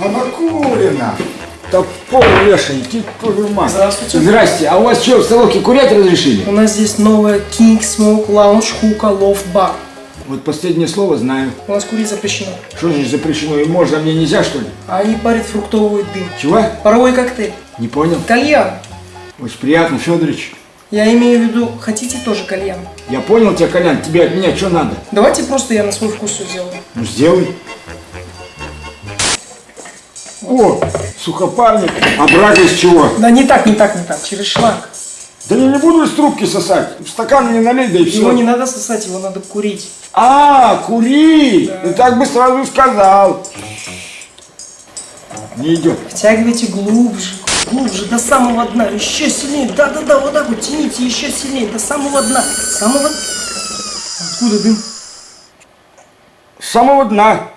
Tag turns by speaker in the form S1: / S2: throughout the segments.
S1: Анакулина! Топор твою мать.
S2: Здравствуйте.
S1: Здрасте. А у вас что, в столовке курять разрешили?
S2: У нас здесь новая King Smoke Lounge Hookah Loft Bar.
S1: Вот последнее слово знаю.
S2: У нас курить запрещено.
S1: Что значит запрещено? И можно, а мне нельзя, что ли?
S2: А они парят фруктовый дым.
S1: Чего?
S2: Паровой коктейль.
S1: Не понял.
S2: Кальян.
S1: Очень приятно, Федорович.
S2: Я имею в виду, хотите тоже кальян?
S1: Я понял тебя, Колян. Тебе от меня что надо?
S2: Давайте просто я на свой вкус все сделаю.
S1: Ну, сделай. О, сухопарник. А брага из чего?
S2: Да не так, не так, не так. Через шланг.
S1: Да я не буду из трубки сосать. В стакан мне налей, да и все.
S2: Его не надо сосать, его надо курить.
S1: А, кури! Ты так бы сразу сказал. Не идет.
S2: Втягивайте глубже, глубже, до самого дна, еще сильнее. Да-да-да, вот так вот тяните еще сильнее, до самого дна. Самого... Откуда дым?
S1: С самого дна.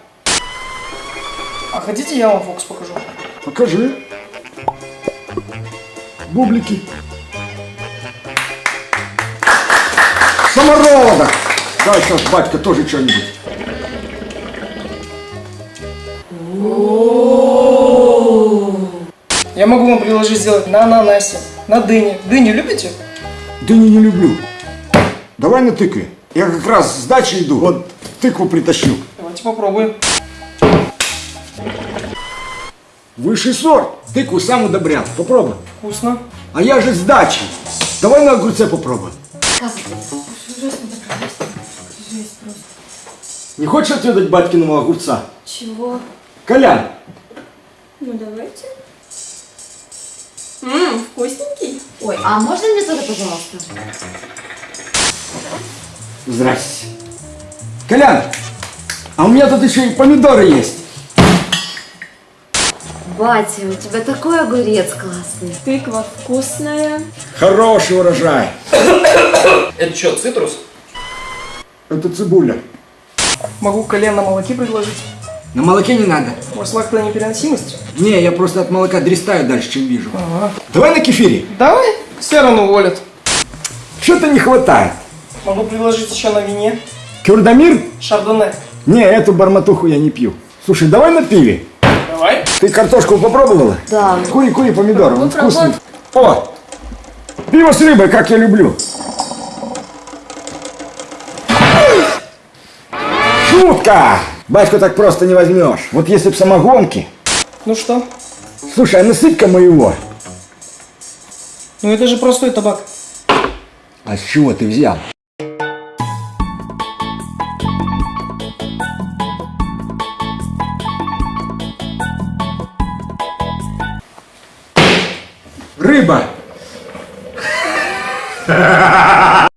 S2: А хотите я вам фокус покажу?
S1: Покажи. Бублики. Самородок. Дай сейчас, батька, тоже что-нибудь.
S2: Я могу вам предложить сделать на ананасе, на дыне. Дыню любите?
S1: Дыни не люблю. Давай на тыкве. Я как раз с дачи иду, вот тыкву притащил.
S2: Давайте попробуем.
S1: Высший сорт. Тыкву сам удобрял. Попробуй.
S2: Вкусно.
S1: А я же с дачи. Давай на огурце попробуем. Не хочешь отведать батькиного огурца?
S3: Чего?
S1: Колян,
S3: Ну давайте. Ммм, вкусненький. Ой, а можно мне тоже, пожалуйста?
S1: Здрасте. Колян, а у меня тут еще и помидоры есть.
S3: Батя, у тебя такой огурец классный. Тыква вкусная.
S1: Хороший урожай.
S4: Это что, цитрус?
S1: Это цибуля.
S2: Могу колен на молоке предложить.
S1: На молоке не надо.
S2: У вас лактоneпереносимость?
S1: Не, я просто от молока дристаю дальше, чем вижу.
S2: Ага.
S1: Давай на кефире.
S2: Давай, все равно уволят.
S1: Что-то не хватает.
S2: Могу предложить еще на вине.
S1: Кюрдамир?
S2: Шардоне.
S1: Не, эту барматуху я не пью. Слушай, давай на пиве.
S2: Давай.
S1: Ты картошку попробовала?
S3: Да.
S1: Кури, кури помидоры, он вкусный. О, пиво с рыбой, как я люблю. Шутка! Батьку так просто не возьмешь. Вот если б самогонки.
S2: Ну что?
S1: Слушай, а насыпь-ка моего.
S2: Ну это же простой табак.
S1: А с чего ты взял? Рыба!